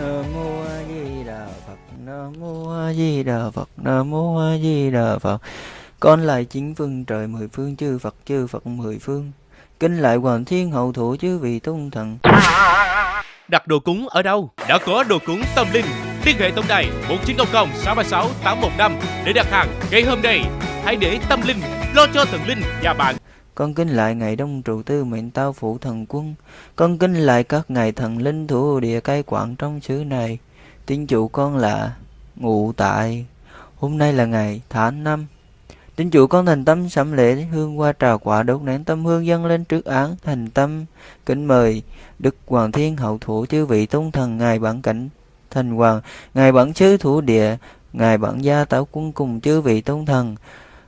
Nam mô A Di Đà Phật. Nam mô A Di Đà Phật. Nam mô A Di Đà Phật. Con lại chính phương trời mười phương, chư Phật chư Phật mười phương. Kinh lại hoàng thiên hậu thủ chư vị tôn thần. Đặt đồ cúng ở đâu? Đã có đồ cúng tâm linh. Liên hệ tổng đài 1900 636 815 để đặt hàng ngay hôm nay. Hãy để tâm linh lo cho thần linh và bạn. Con kính lại ngày đông trụ tư mệnh tao phụ thần quân. Con kính lại các ngài thần linh thủ địa cai quản trong xứ này. Tín chủ con là ngụ tại. Hôm nay là ngày tháng năm. Tín chủ con thành tâm sẩm lễ, hương qua trà quả đốt nén tâm hương dâng lên trước án, thành tâm kính mời Đức Hoàng Thiên Hậu Thủ, chư vị tôn thần ngài bản cảnh thành hoàng, ngài bản sứ thủ địa, ngài bản gia tảo quân cùng chư vị tôn thần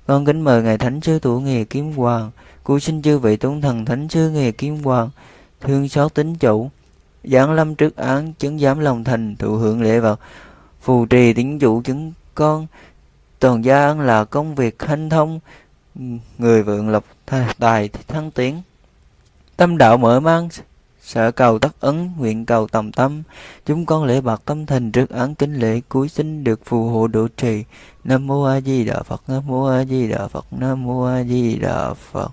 con kính mời ngài thánh sư thủ nghề kiếm hoàng Cúi xin chư vị tôn thần thánh sư nghề kim hoàng, thương xót tính chủ, giảng lâm trước án chứng giám lòng thành thụ hưởng lễ vật, phù trì tín chủ chứng con, toàn gia ăn là công việc hanh thông, người vượng lộc tài thăng tiến. Tâm đạo mở mang, sợ cầu tất ấn, nguyện cầu tầm tâm, chúng con lễ bạc tâm thành trước án kính lễ cuối xin được phù hộ độ trì. Nam mô A Di Đà Phật, Nam mô A Di Đà Phật, Nam mô A Di Đà Phật.